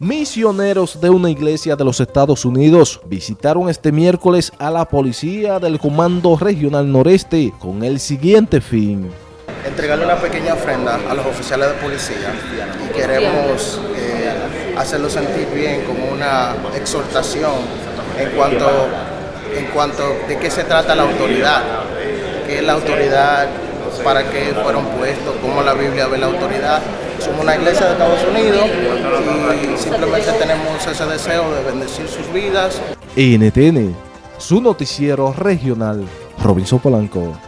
Misioneros de una iglesia de los Estados Unidos visitaron este miércoles a la policía del Comando Regional Noreste con el siguiente fin. Entregarle una pequeña ofrenda a los oficiales de policía y queremos eh, hacerlo sentir bien como una exhortación en cuanto, en cuanto de qué se trata la autoridad, qué es la autoridad, para qué fueron puestos, cómo la Biblia ve la autoridad. Somos una iglesia de Estados Unidos simplemente tenemos ese deseo de bendecir sus vidas. NTN, su noticiero regional, Robinson Polanco.